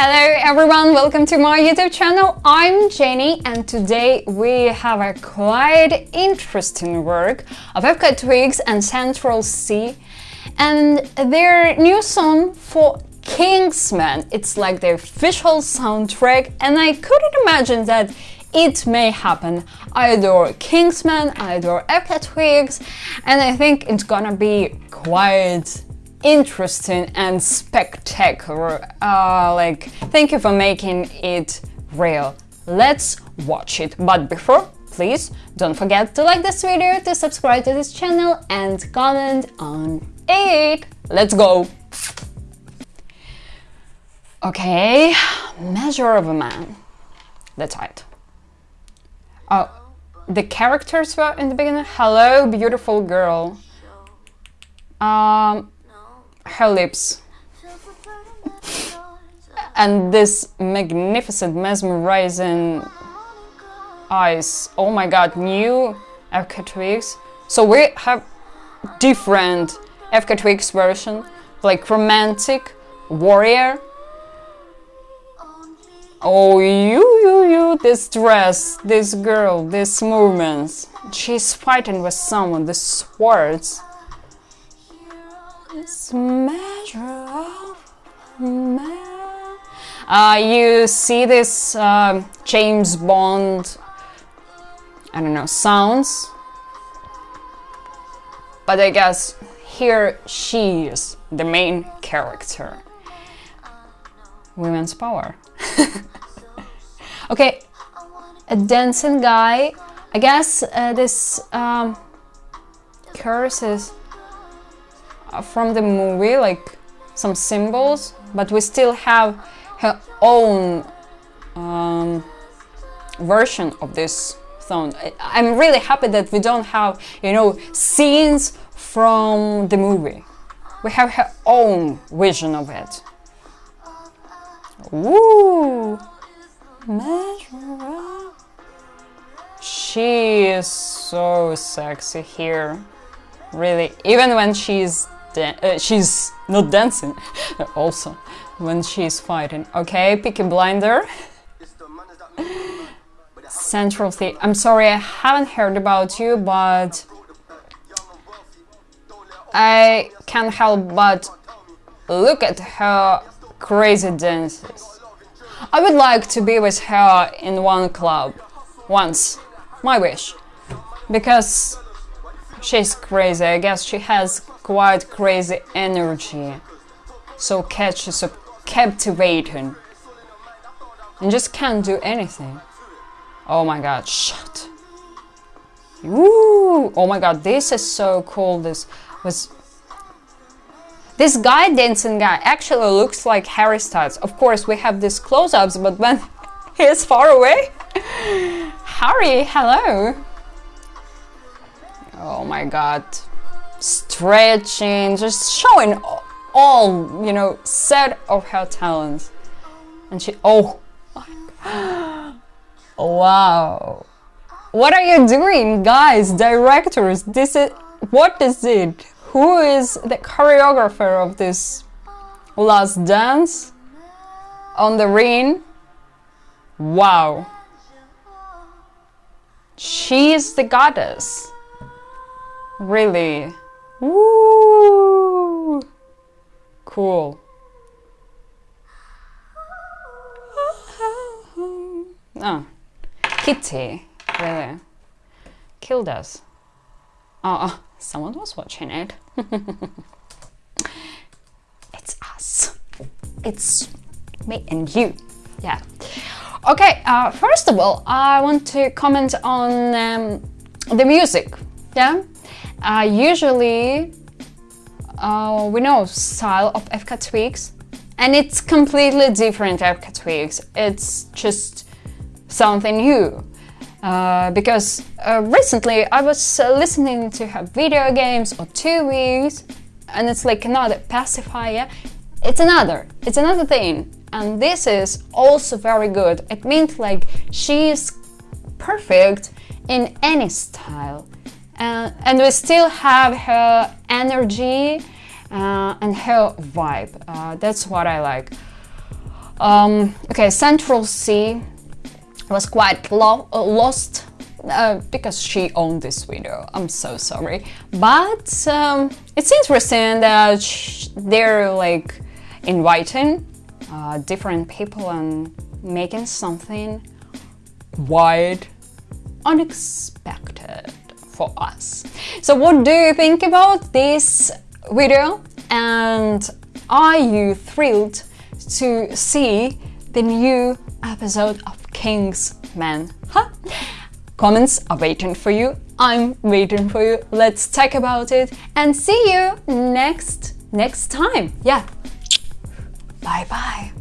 Hello everyone, welcome to my YouTube channel. I'm Jenny and today we have a quite interesting work of FKA Twigs and Central Cee and their new song for Kingsman. It's like the official soundtrack and I couldn't imagine that it may happen. I adore Kingsman, I adore FKA Twigs and I think it's gonna be quite interesting and spectacular. Uh, like, thank you for making it real. Let's watch it. But before, please don't forget to like this video, to subscribe to this channel and comment on it. Let's go! Okay, Measure of a Man. That's right. Oh, the characters were in the beginning. Hello, beautiful girl. Um, her lips. and this magnificent, mesmerizing eyes. Oh my god, new FKA Twigs. So we have different FKA Twigs version, like romantic, warrior. Oh, you, you, you, this dress, this girl, these movements. She's fighting with someone, the swords. Uh, you see this uh, James Bond, I don't know, sounds. But I guess here she is the main character. Women's power. okay, a dancing guy. I guess uh, this um, curse is from the movie, like some symbols, but we still have her own um, version of this song. I'm really happy that we don't have, you know, scenes from the movie. We have her own vision of it. Woo! She is so sexy here. Really, even when she's uh, she's not dancing also when she's fighting. Okay Peaky Blinder. Central Cee I'm sorry I haven't heard about you but I can't help but look at her crazy dances. I would like to be with her in one club once my wish. Because she's crazy I guess she has quite crazy energy, so catchy, so captivating, and just can't do anything. Oh my god, shut. Woo! Oh my god, this is so cool. This was this guy dancing guy actually looks like Harry Styles. Of course, we have these close-ups, but when he is far away, Harry, hello. Oh my god stretching, just showing all, you know, set of her talents. And she, oh, wow. What are you doing, guys, directors? This is, what is it? Who is the choreographer of this last dance on the ring? Wow. She is the goddess. Really. Woo! Cool. Oh, Kitty, really. Killed us. Oh someone was watching it. it's us. It's me and you. Yeah. Okay, uh, first of all, I want to comment on um, the music. Yeah, uh, usually uh, we know style of FKA Twigs and it's completely different FKA Twigs. It's just something new. Uh, because uh, recently I was uh, listening to her video games or two weeks and it's like another pacifier. It's another, it's another thing. And this is also very good. It means like she's perfect in any style. Uh, and we still have her energy uh, and her vibe. Uh, that's what I like. Um, okay, Central Cee was quite lo lost uh, because she owned this video. I'm so sorry, but um, it's interesting that they're like inviting uh, different people and making something wide, unexpected for us. So what do you think about this video and are you thrilled to see the new episode of King's Man? Huh? Comments are waiting for you. I'm waiting for you. Let's talk about it and see you next next time. Yeah. Bye bye.